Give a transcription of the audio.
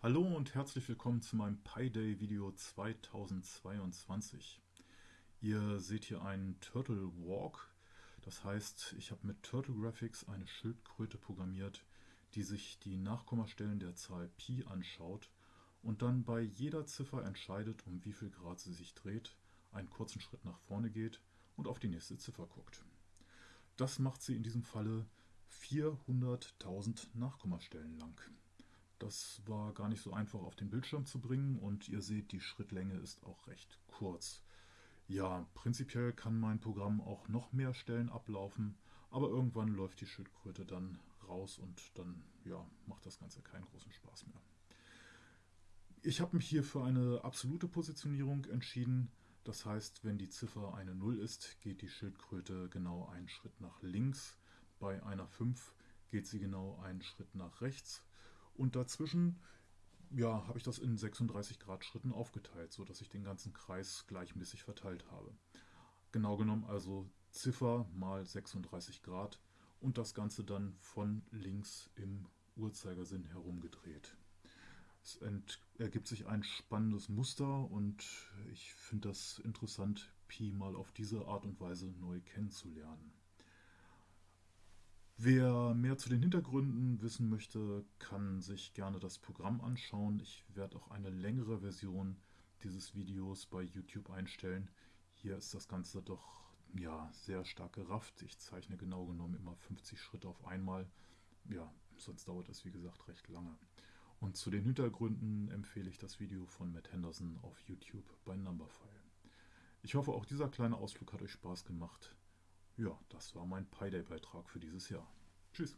Hallo und herzlich willkommen zu meinem PyDay Video 2022. Ihr seht hier einen Turtle Walk. Das heißt, ich habe mit Turtle Graphics eine Schildkröte programmiert, die sich die Nachkommastellen der Zahl Pi anschaut und dann bei jeder Ziffer entscheidet, um wie viel Grad sie sich dreht, einen kurzen Schritt nach vorne geht und auf die nächste Ziffer guckt. Das macht sie in diesem Falle 400.000 Nachkommastellen lang. Das war gar nicht so einfach auf den Bildschirm zu bringen und ihr seht, die Schrittlänge ist auch recht kurz. Ja, prinzipiell kann mein Programm auch noch mehr Stellen ablaufen, aber irgendwann läuft die Schildkröte dann raus und dann ja, macht das Ganze keinen großen Spaß mehr. Ich habe mich hier für eine absolute Positionierung entschieden. Das heißt, wenn die Ziffer eine 0 ist, geht die Schildkröte genau einen Schritt nach links. Bei einer 5 geht sie genau einen Schritt nach rechts und dazwischen ja, habe ich das in 36 Grad Schritten aufgeteilt, sodass ich den ganzen Kreis gleichmäßig verteilt habe. Genau genommen also Ziffer mal 36 Grad und das Ganze dann von links im Uhrzeigersinn herumgedreht. Es ergibt sich ein spannendes Muster und ich finde das interessant, Pi mal auf diese Art und Weise neu kennenzulernen. Wer mehr zu den Hintergründen wissen möchte, kann sich gerne das Programm anschauen. Ich werde auch eine längere Version dieses Videos bei YouTube einstellen. Hier ist das Ganze doch ja, sehr stark gerafft. Ich zeichne genau genommen immer 50 Schritte auf einmal. Ja, sonst dauert das wie gesagt recht lange. Und zu den Hintergründen empfehle ich das Video von Matt Henderson auf YouTube bei Numberphile. Ich hoffe, auch dieser kleine Ausflug hat euch Spaß gemacht. Ja, das war mein PyDay-Beitrag für dieses Jahr. Tschüss.